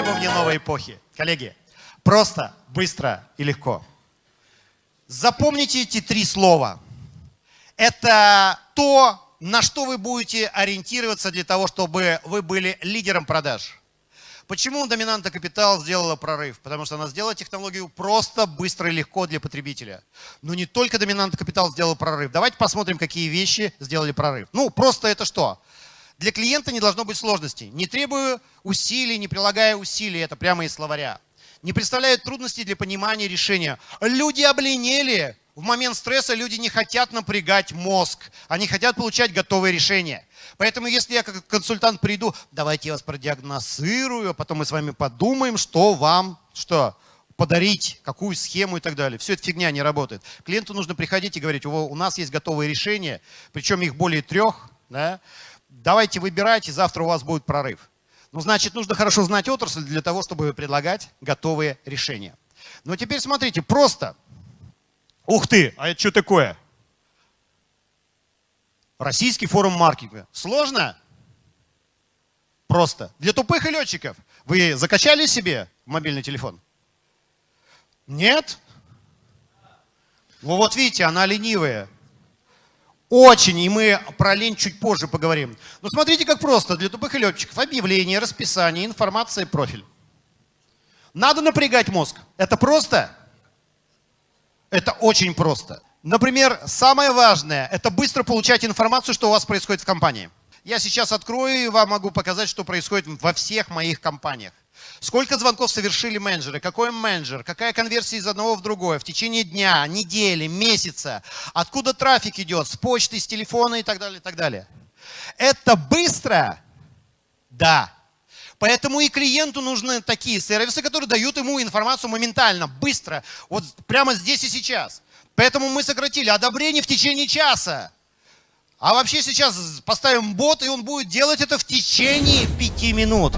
требования новой эпохи. Коллеги, просто, быстро и легко. Запомните эти три слова. Это то, на что вы будете ориентироваться для того, чтобы вы были лидером продаж. Почему доминанта капитал сделала прорыв? Потому что она сделала технологию просто, быстро и легко для потребителя. Но не только доминанта капитал сделала прорыв. Давайте посмотрим, какие вещи сделали прорыв. Ну, просто это что? Для клиента не должно быть сложностей. Не требую усилий, не прилагая усилий. Это прямо из словаря. Не представляют трудностей для понимания решения. Люди обленели. В момент стресса люди не хотят напрягать мозг. Они хотят получать готовые решения. Поэтому если я как консультант приду, давайте я вас продиагностирую, а потом мы с вами подумаем, что вам, что подарить, какую схему и так далее. Все это фигня не работает. Клиенту нужно приходить и говорить, у нас есть готовые решения, причем их более трех. Да? Давайте выбирайте, завтра у вас будет прорыв. Ну, значит, нужно хорошо знать отрасль для того, чтобы предлагать готовые решения. Но теперь смотрите, просто. Ух ты, а это что такое? Российский форум маркетинга. Сложно? Просто. Для тупых и летчиков. Вы закачали себе мобильный телефон? Нет? Ну вот видите, она ленивая. Очень, и мы про лень чуть позже поговорим. Но смотрите, как просто. Для тупых и летчиков объявление, расписание, информация, профиль. Надо напрягать мозг. Это просто? Это очень просто. Например, самое важное – это быстро получать информацию, что у вас происходит в компании. Я сейчас открою и вам могу показать, что происходит во всех моих компаниях. Сколько звонков совершили менеджеры, какой менеджер, какая конверсия из одного в другое в течение дня, недели, месяца, откуда трафик идет, с почты, с телефона и так далее, и так далее. Это быстро? Да. Поэтому и клиенту нужны такие сервисы, которые дают ему информацию моментально, быстро, вот прямо здесь и сейчас. Поэтому мы сократили одобрение в течение часа. А вообще сейчас поставим бот, и он будет делать это в течение пяти минут.